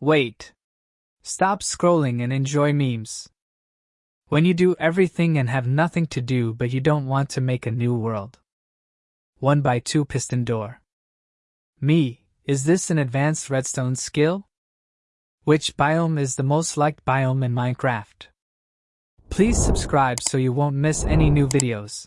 Wait. Stop scrolling and enjoy memes. When you do everything and have nothing to do but you don't want to make a new world. 1 by 2 piston door. Me, is this an advanced redstone skill? Which biome is the most liked biome in Minecraft? Please subscribe so you won't miss any new videos.